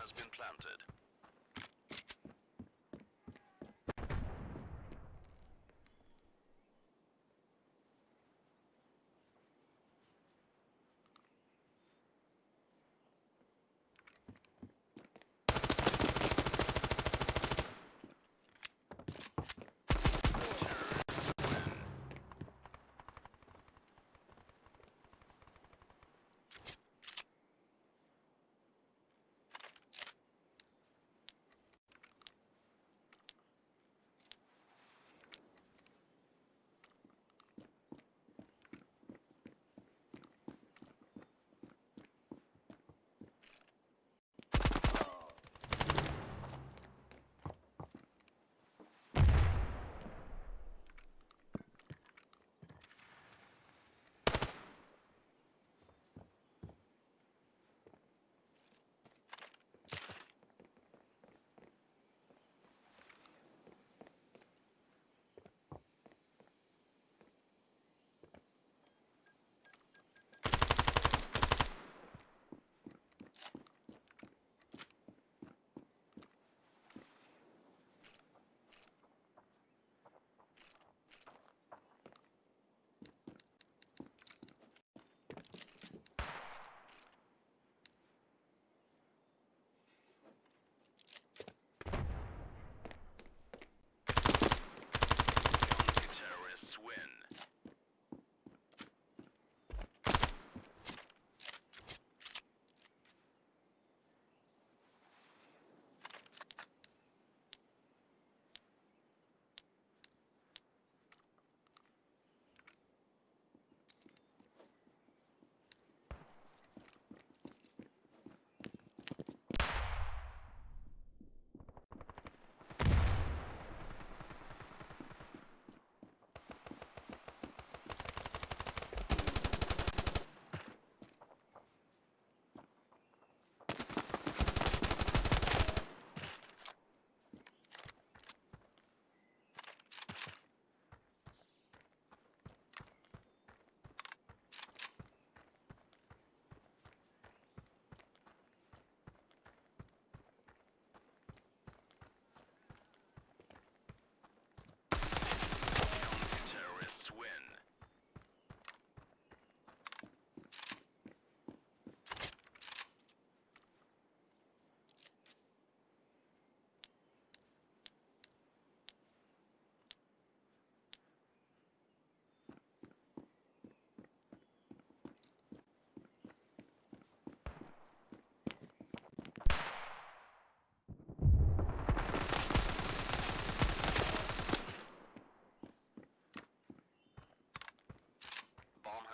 has been planted.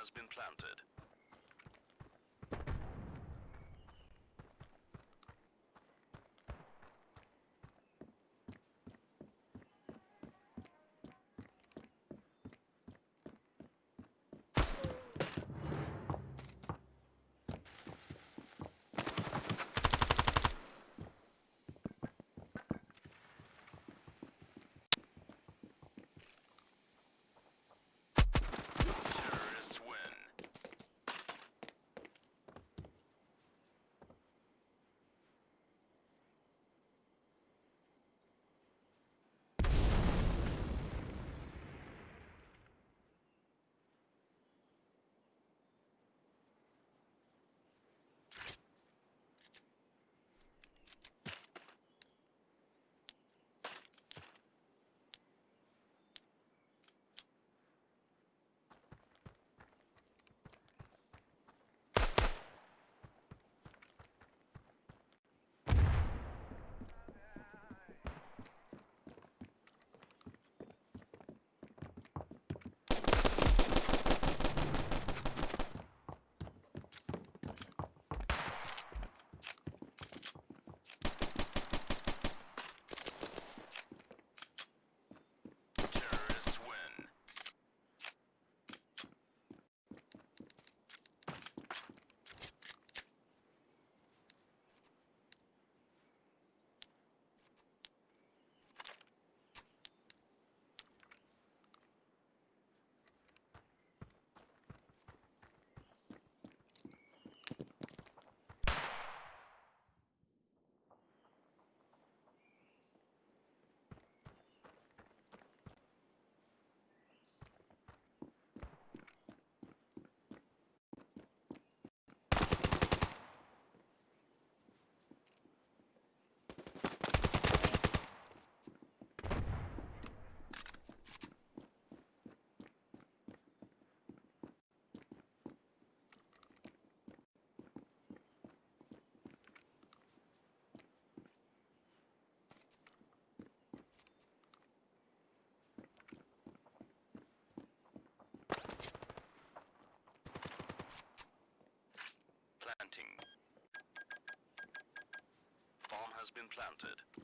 Has been planted. Been planted.